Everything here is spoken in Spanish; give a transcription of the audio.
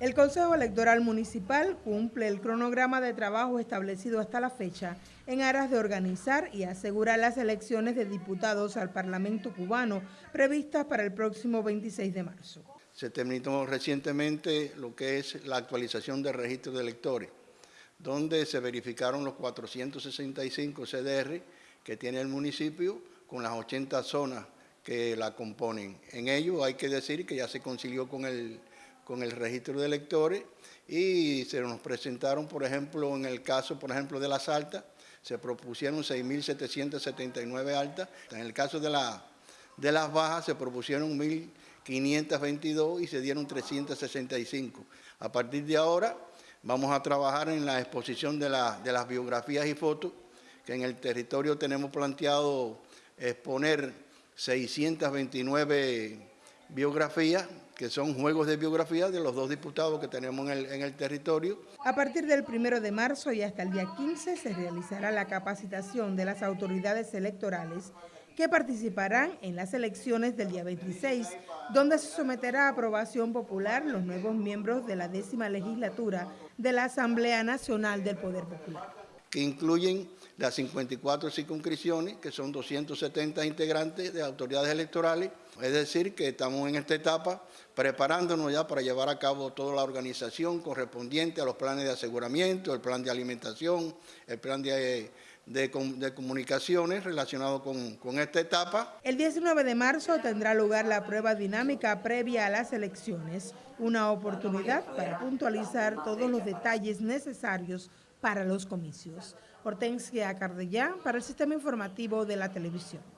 El Consejo Electoral Municipal cumple el cronograma de trabajo establecido hasta la fecha en aras de organizar y asegurar las elecciones de diputados al Parlamento cubano previstas para el próximo 26 de marzo. Se terminó recientemente lo que es la actualización del registro de electores, donde se verificaron los 465 CDR que tiene el municipio con las 80 zonas que la componen. En ello hay que decir que ya se concilió con el con el registro de electores y se nos presentaron, por ejemplo, en el caso, por ejemplo, de las altas, se propusieron 6.779 altas. En el caso de, la, de las bajas se propusieron 1.522 y se dieron 365. A partir de ahora vamos a trabajar en la exposición de las biografías y fotos, que en el territorio tenemos planteado exponer 629 biografías que son juegos de biografía de los dos diputados que tenemos en el, territorio. A partir del primero de marzo y hasta el día 15 se realizará la capacitación de las autoridades electorales que participarán en las elecciones del día 26, donde se someterá a aprobación popular los nuevos miembros de la décima legislatura de la Asamblea Nacional del Poder Popular. Que incluyen las 54 circunscripciones, que son 270 integrantes de autoridades electorales. Es decir, que estamos en esta etapa preparándonos ya para llevar a cabo toda la organización correspondiente a los planes de aseguramiento, el plan de alimentación, el plan de, comunicaciones relacionado con, con esta etapa. El 19 de marzo tendrá lugar la prueba dinámica previa a las elecciones, una oportunidad para puntualizar todos los detalles necesarios para los comicios. Hortensia Cardellán para el Sistema Informativo de la Televisión.